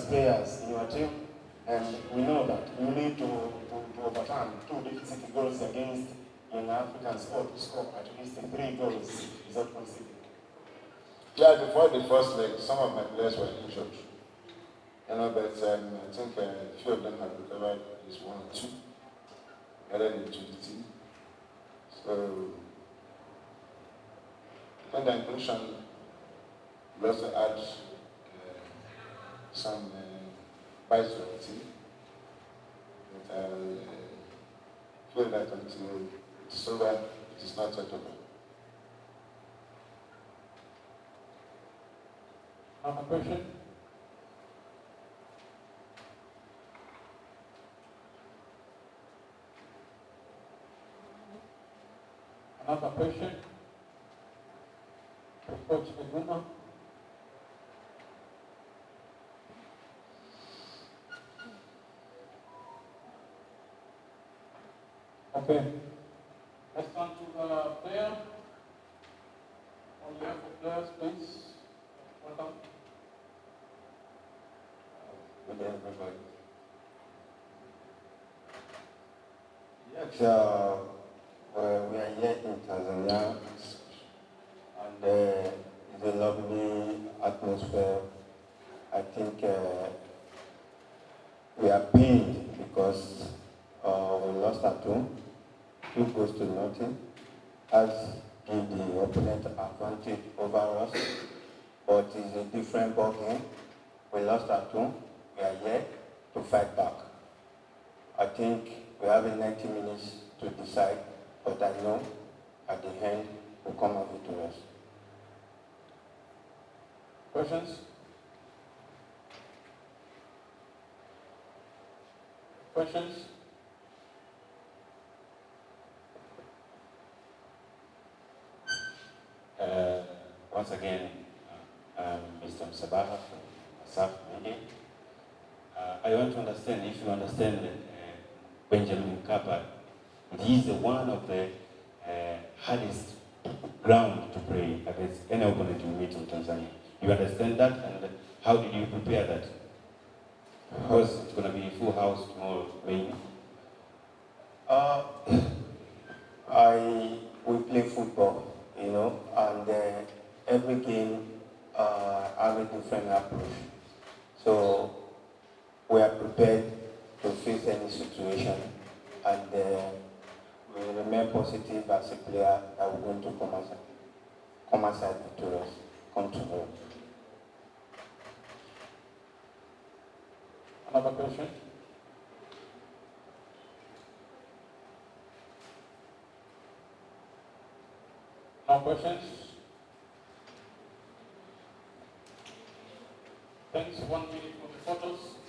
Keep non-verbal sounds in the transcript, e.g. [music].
players in your team, and we know that you need to, to, to overturn two deficit goals against Young African or to score at least three goals without conceding. Yeah, before the first leg, some of my players were injured. You know, but um, I think uh, a few of them have recovered at least one or two, added into the team. So, I think the inclusion will also add uh, some uh, team. But I uh, feel that until it's over, it is not yet over. Another question? Another question? Coach Eguma? Okay. Let's turn to the player. On behalf of players, please. Welcome. Everybody. Yes, uh, well, we are here in Tanzania, and uh, it's a lovely atmosphere. I think uh, we are pained because uh, we lost at home, two goals to nothing, as give the opponent advantage over us, but it's a different ballgame. We lost at home, we are here to fight back. I think we have 90 minutes to decide, but I know at the end we'll come out victorious. Questions? Questions? Uh, once again, I'm Mr. Msabaha from Asaf Media. Uh, I want to understand if you understand that uh, Benjamin Mkapa, it is one of the uh, hardest ground to play against any opponent you meet in Tanzania. You understand that, and how did you prepare that? Because it's going to be a full house tomorrow, maybe. Uh, [coughs] I we play football, you know, every game uh, have a different approach. So we are prepared to face any situation, and uh, we remain positive as a player that we're going to come outside, come outside victorious, come tomorrow. Another question? No questions? Thanks, one minute for the photos.